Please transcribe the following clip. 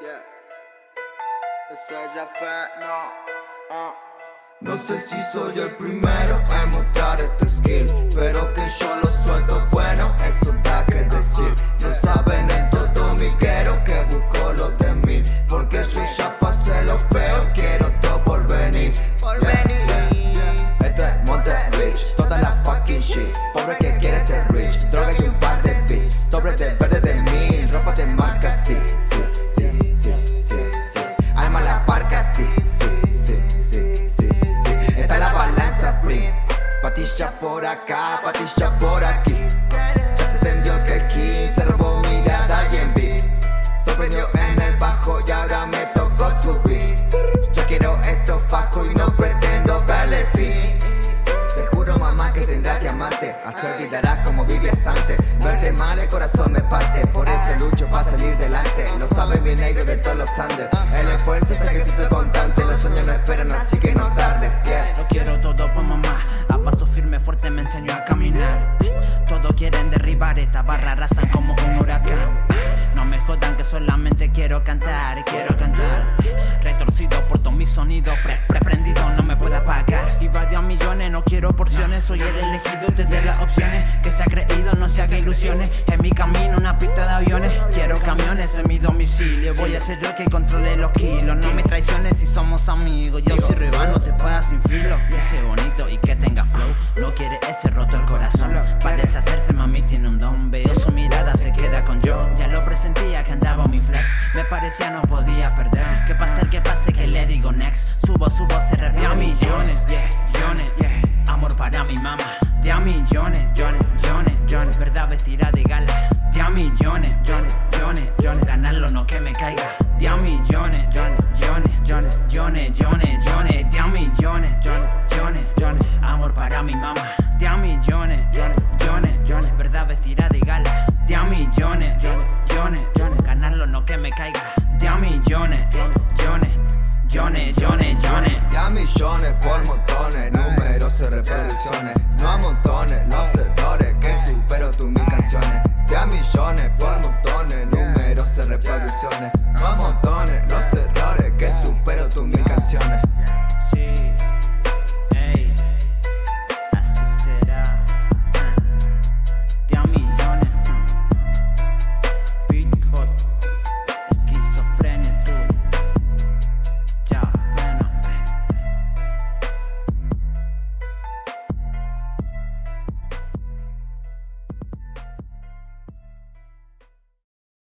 Yeah. Eso ya fue, no. Uh. No sé si soy el Patilla por acá, patilla por aquí. Ya se tendió que el king se robó mirada y en Sorprendió en el bajo y ahora me tocó subir. Ya quiero esto fajo y no pretendo verle fin. Te juro mamá que tendrás diamante Así olvidarás como vivías antes. Verte mal el corazón me parte. Por eso lucho para salir delante. Lo sabe bien negro de todos los Andes. El esfuerzo y sacrificio constante. Los sueños no esperan así que no tardes me enseñó a caminar. Todos quieren derribar esta barra, arrasan como un huracán. No me jodan que solamente quiero cantar, quiero cantar. Retorcido por todo mi sonido, pre, prendido no me porciones, soy el elegido desde las opciones. Que se ha creído, no se haga ilusiones. En mi camino una pista de aviones. Quiero camiones en mi domicilio. Voy a ser yo que controle los kilos. No me traiciones si somos amigos. Yo soy rival, no te puedas sin filo. Ese bonito y que tenga flow. No quiere ese roto el corazón. Para deshacerse mami tiene un don. Veo su mirada se queda con yo. Ya lo presentía que andaba mi flex. Me parecía no podía perder. Que pase el que pase que le digo next. Subo, subo, se millones. Millones, millones, millones Millones, millones, millones. Ya millones por montones Numerosas